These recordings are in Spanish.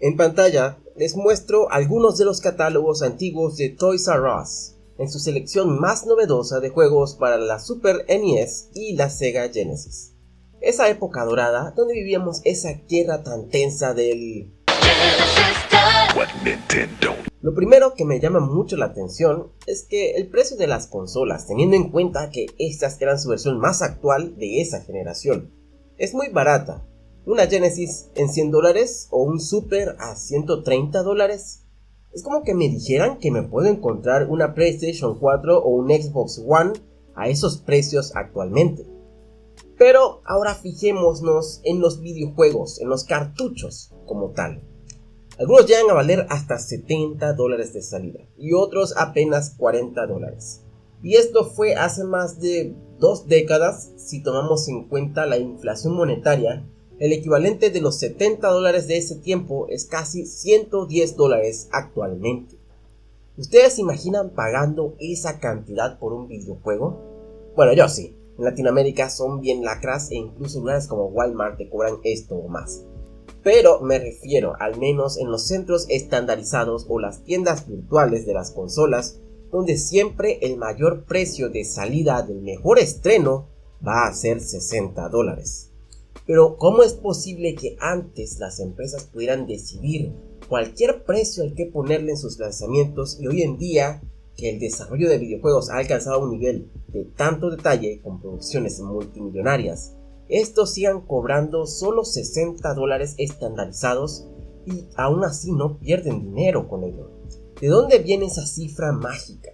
En pantalla les muestro algunos de los catálogos antiguos de Toys R Us, en su selección más novedosa de juegos para la Super NES y la Sega Genesis. Esa época dorada donde vivíamos esa tierra tan tensa del... Lo primero que me llama mucho la atención es que el precio de las consolas, teniendo en cuenta que estas eran su versión más actual de esa generación, es muy barata, una Genesis en 100 dólares o un Super a 130 dólares. Es como que me dijeran que me puedo encontrar una PlayStation 4 o un Xbox One a esos precios actualmente. Pero ahora fijémonos en los videojuegos, en los cartuchos como tal. Algunos llegan a valer hasta 70 dólares de salida y otros apenas 40 dólares. Y esto fue hace más de dos décadas si tomamos en cuenta la inflación monetaria el equivalente de los 70 dólares de ese tiempo es casi 110 dólares actualmente. ¿Ustedes se imaginan pagando esa cantidad por un videojuego? Bueno, yo sí. En Latinoamérica son bien lacras e incluso lugares como Walmart te cobran esto o más. Pero me refiero al menos en los centros estandarizados o las tiendas virtuales de las consolas, donde siempre el mayor precio de salida del mejor estreno va a ser 60 dólares. Pero ¿cómo es posible que antes las empresas pudieran decidir cualquier precio al que ponerle en sus lanzamientos y hoy en día que el desarrollo de videojuegos ha alcanzado un nivel de tanto detalle con producciones multimillonarias, estos sigan cobrando solo 60 dólares estandarizados y aún así no pierden dinero con ello? ¿De dónde viene esa cifra mágica?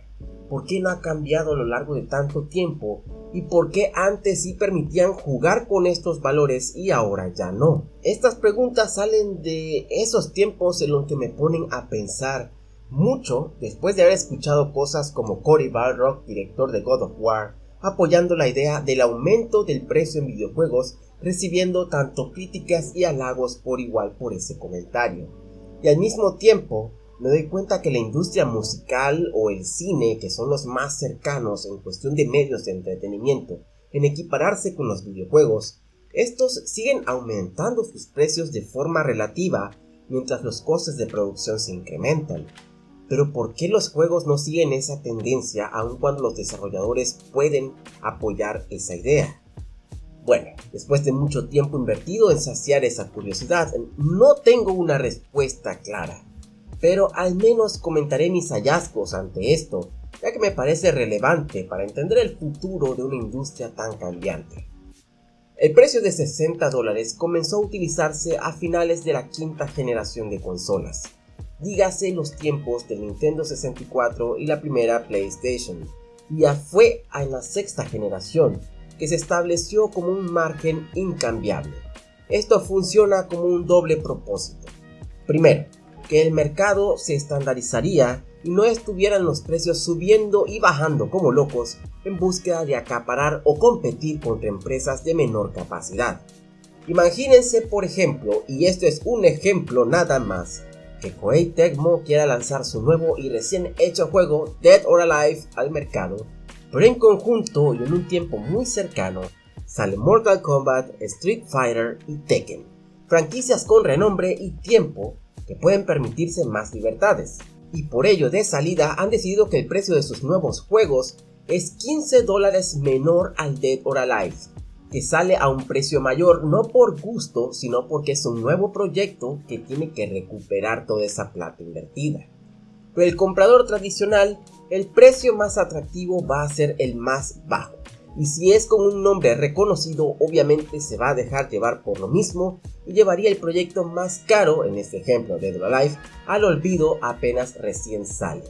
¿Por qué no ha cambiado a lo largo de tanto tiempo? ¿Y por qué antes sí permitían jugar con estos valores y ahora ya no? Estas preguntas salen de esos tiempos en los que me ponen a pensar mucho después de haber escuchado cosas como Cory Balrock, director de God of War, apoyando la idea del aumento del precio en videojuegos, recibiendo tanto críticas y halagos por igual por ese comentario. Y al mismo tiempo, me doy cuenta que la industria musical o el cine, que son los más cercanos en cuestión de medios de entretenimiento, en equipararse con los videojuegos, estos siguen aumentando sus precios de forma relativa mientras los costes de producción se incrementan. Pero ¿por qué los juegos no siguen esa tendencia aun cuando los desarrolladores pueden apoyar esa idea? Bueno, después de mucho tiempo invertido en saciar esa curiosidad, no tengo una respuesta clara pero al menos comentaré mis hallazgos ante esto, ya que me parece relevante para entender el futuro de una industria tan cambiante. El precio de 60 dólares comenzó a utilizarse a finales de la quinta generación de consolas, dígase los tiempos del Nintendo 64 y la primera PlayStation, y ya fue en la sexta generación que se estableció como un margen incambiable. Esto funciona como un doble propósito. Primero, que el mercado se estandarizaría y no estuvieran los precios subiendo y bajando como locos en búsqueda de acaparar o competir contra empresas de menor capacidad. Imagínense por ejemplo, y esto es un ejemplo nada más, que Koei Tecmo quiera lanzar su nuevo y recién hecho juego Dead or Alive al mercado, pero en conjunto y en un tiempo muy cercano sale Mortal Kombat, Street Fighter y Tekken, franquicias con renombre y tiempo que pueden permitirse más libertades, y por ello de salida han decidido que el precio de sus nuevos juegos es 15 dólares menor al Dead or Alive, que sale a un precio mayor no por gusto, sino porque es un nuevo proyecto que tiene que recuperar toda esa plata invertida. Pero el comprador tradicional, el precio más atractivo va a ser el más bajo, y si es con un nombre reconocido obviamente se va a dejar llevar por lo mismo y llevaría el proyecto más caro, en este ejemplo de Life, al olvido apenas recién sale.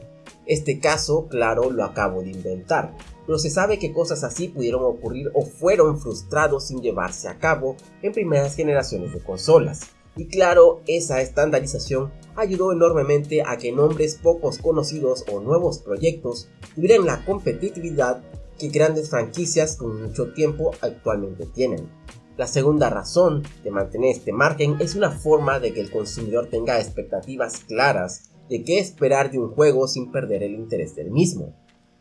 Este caso, claro, lo acabo de inventar, pero se sabe que cosas así pudieron ocurrir o fueron frustrados sin llevarse a cabo en primeras generaciones de consolas. Y claro, esa estandarización ayudó enormemente a que nombres pocos conocidos o nuevos proyectos tuvieran la competitividad que grandes franquicias con mucho tiempo actualmente tienen. La segunda razón de mantener este margen es una forma de que el consumidor tenga expectativas claras de qué esperar de un juego sin perder el interés del mismo.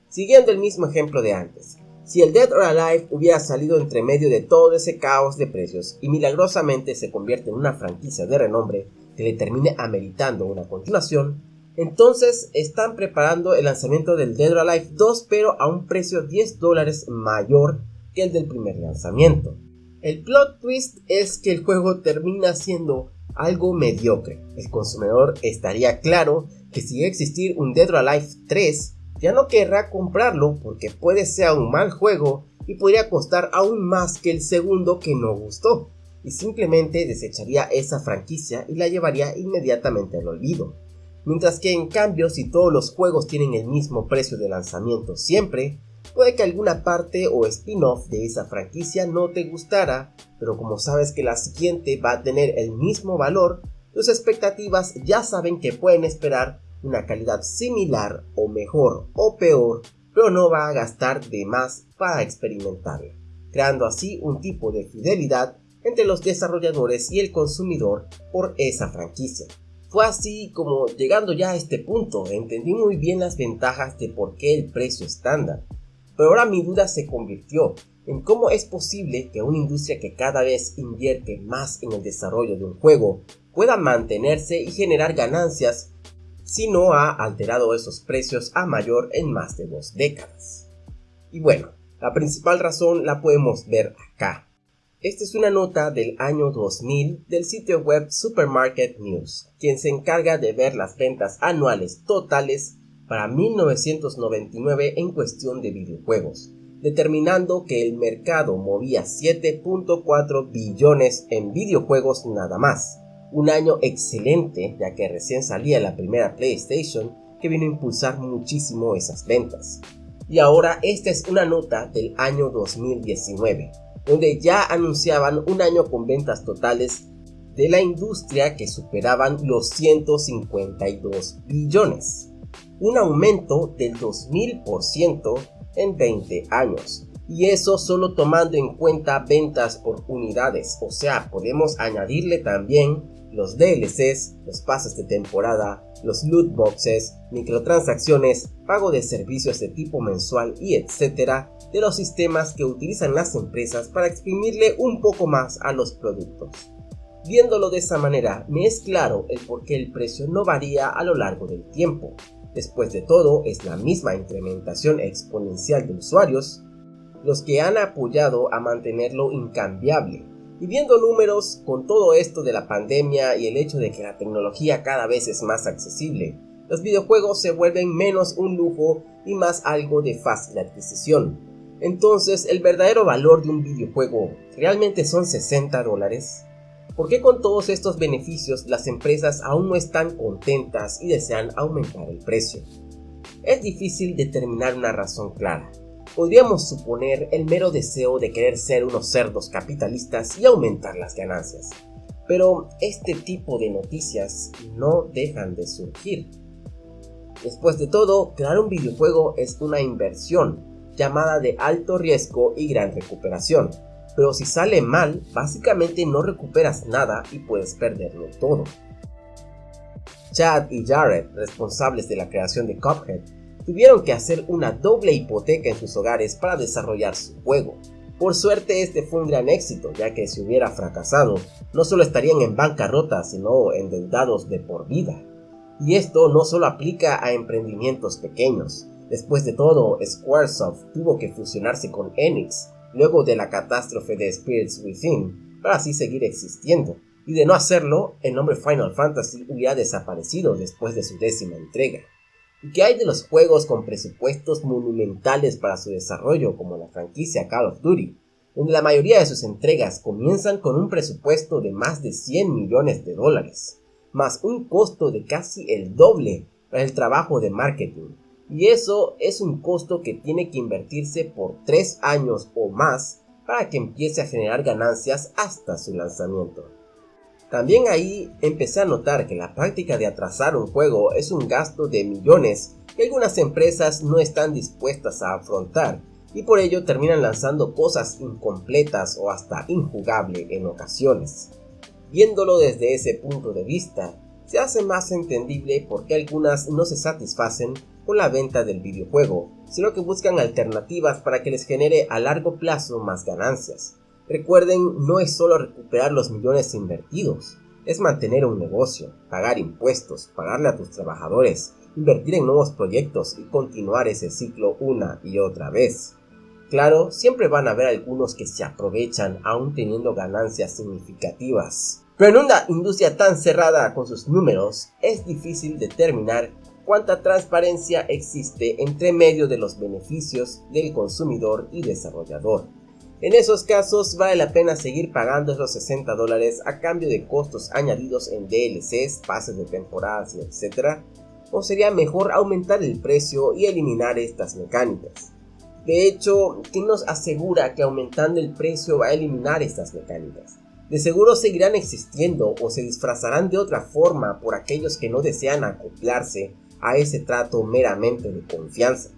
Siguiendo el mismo ejemplo de antes, si el Dead or Alive hubiera salido entre medio de todo ese caos de precios y milagrosamente se convierte en una franquicia de renombre, que le termine ameritando una continuación, entonces están preparando el lanzamiento del Dead or Alive 2 pero a un precio 10 dólares mayor que el del primer lanzamiento. El plot twist es que el juego termina siendo algo mediocre. El consumidor estaría claro que si existir un Dead or Alive 3, ya no querrá comprarlo porque puede ser un mal juego y podría costar aún más que el segundo que no gustó, y simplemente desecharía esa franquicia y la llevaría inmediatamente al olvido. Mientras que en cambio si todos los juegos tienen el mismo precio de lanzamiento siempre, puede que alguna parte o spin-off de esa franquicia no te gustara, pero como sabes que la siguiente va a tener el mismo valor, tus expectativas ya saben que pueden esperar una calidad similar o mejor o peor pero no va a gastar de más para experimentarla, creando así un tipo de fidelidad entre los desarrolladores y el consumidor por esa franquicia. Fue así como, llegando ya a este punto, entendí muy bien las ventajas de por qué el precio estándar, pero ahora mi duda se convirtió en cómo es posible que una industria que cada vez invierte más en el desarrollo de un juego pueda mantenerse y generar ganancias si no ha alterado esos precios a mayor en más de dos décadas. Y bueno, la principal razón la podemos ver acá. Esta es una nota del año 2000 del sitio web Supermarket News, quien se encarga de ver las ventas anuales totales para 1999 en cuestión de videojuegos, determinando que el mercado movía 7.4 billones en videojuegos nada más, un año excelente ya que recién salía la primera PlayStation que vino a impulsar muchísimo esas ventas. Y ahora esta es una nota del año 2019, donde ya anunciaban un año con ventas totales de la industria que superaban los 152 billones, un aumento del 2000% en 20 años. Y eso solo tomando en cuenta ventas por unidades, o sea, podemos añadirle también los DLCs, los pases de temporada, los loot boxes, microtransacciones, pago de servicios de tipo mensual y etcétera de los sistemas que utilizan las empresas para exprimirle un poco más a los productos. Viéndolo de esa manera, me es claro el por qué el precio no varía a lo largo del tiempo. Después de todo, es la misma incrementación exponencial de usuarios los que han apoyado a mantenerlo incambiable y viendo números con todo esto de la pandemia y el hecho de que la tecnología cada vez es más accesible, los videojuegos se vuelven menos un lujo y más algo de fácil adquisición. Entonces, ¿el verdadero valor de un videojuego realmente son 60 dólares? ¿Por qué con todos estos beneficios las empresas aún no están contentas y desean aumentar el precio? Es difícil determinar una razón clara, podríamos suponer el mero deseo de querer ser unos cerdos capitalistas y aumentar las ganancias. Pero este tipo de noticias no dejan de surgir. Después de todo, crear un videojuego es una inversión llamada de alto riesgo y gran recuperación. Pero si sale mal, básicamente no recuperas nada y puedes perderlo todo. Chad y Jared, responsables de la creación de Cuphead, tuvieron que hacer una doble hipoteca en sus hogares para desarrollar su juego. Por suerte este fue un gran éxito, ya que si hubiera fracasado, no solo estarían en bancarrota, sino endeudados de por vida. Y esto no solo aplica a emprendimientos pequeños. Después de todo, Squaresoft tuvo que fusionarse con Enix, luego de la catástrofe de Spirits Within, para así seguir existiendo. Y de no hacerlo, el nombre Final Fantasy hubiera desaparecido después de su décima entrega. ¿Y qué hay de los juegos con presupuestos monumentales para su desarrollo, como la franquicia Call of Duty, donde la mayoría de sus entregas comienzan con un presupuesto de más de 100 millones de dólares, más un costo de casi el doble para el trabajo de marketing? Y eso es un costo que tiene que invertirse por 3 años o más para que empiece a generar ganancias hasta su lanzamiento. También ahí empecé a notar que la práctica de atrasar un juego es un gasto de millones que algunas empresas no están dispuestas a afrontar y por ello terminan lanzando cosas incompletas o hasta injugable en ocasiones. Viéndolo desde ese punto de vista, se hace más entendible por qué algunas no se satisfacen con la venta del videojuego, sino que buscan alternativas para que les genere a largo plazo más ganancias. Recuerden, no es solo recuperar los millones invertidos, es mantener un negocio, pagar impuestos, pagarle a tus trabajadores, invertir en nuevos proyectos y continuar ese ciclo una y otra vez. Claro, siempre van a haber algunos que se aprovechan aún teniendo ganancias significativas. Pero en una industria tan cerrada con sus números, es difícil determinar cuánta transparencia existe entre medio de los beneficios del consumidor y desarrollador. En esos casos vale la pena seguir pagando esos 60 dólares a cambio de costos añadidos en DLCs, pases de temporadas etc. O sería mejor aumentar el precio y eliminar estas mecánicas. De hecho, ¿quién nos asegura que aumentando el precio va a eliminar estas mecánicas? De seguro seguirán existiendo o se disfrazarán de otra forma por aquellos que no desean acoplarse a ese trato meramente de confianza.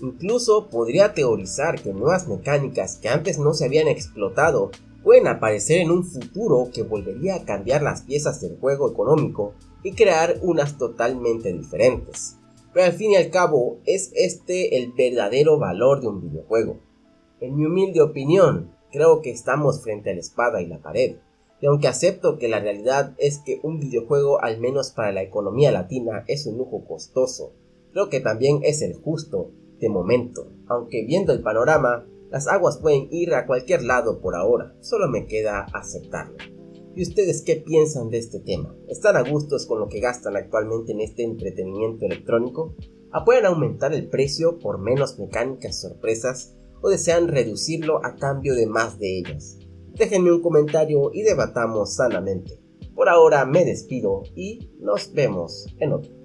Incluso podría teorizar que nuevas mecánicas que antes no se habían explotado pueden aparecer en un futuro que volvería a cambiar las piezas del juego económico y crear unas totalmente diferentes. Pero al fin y al cabo, es este el verdadero valor de un videojuego. En mi humilde opinión, creo que estamos frente a la espada y la pared. Y aunque acepto que la realidad es que un videojuego, al menos para la economía latina, es un lujo costoso, creo que también es el justo de momento, aunque viendo el panorama, las aguas pueden ir a cualquier lado por ahora, solo me queda aceptarlo. ¿Y ustedes qué piensan de este tema? ¿Están a gustos con lo que gastan actualmente en este entretenimiento electrónico? ¿Apoyan aumentar el precio por menos mecánicas sorpresas o desean reducirlo a cambio de más de ellas? Déjenme un comentario y debatamos sanamente. Por ahora me despido y nos vemos en otro.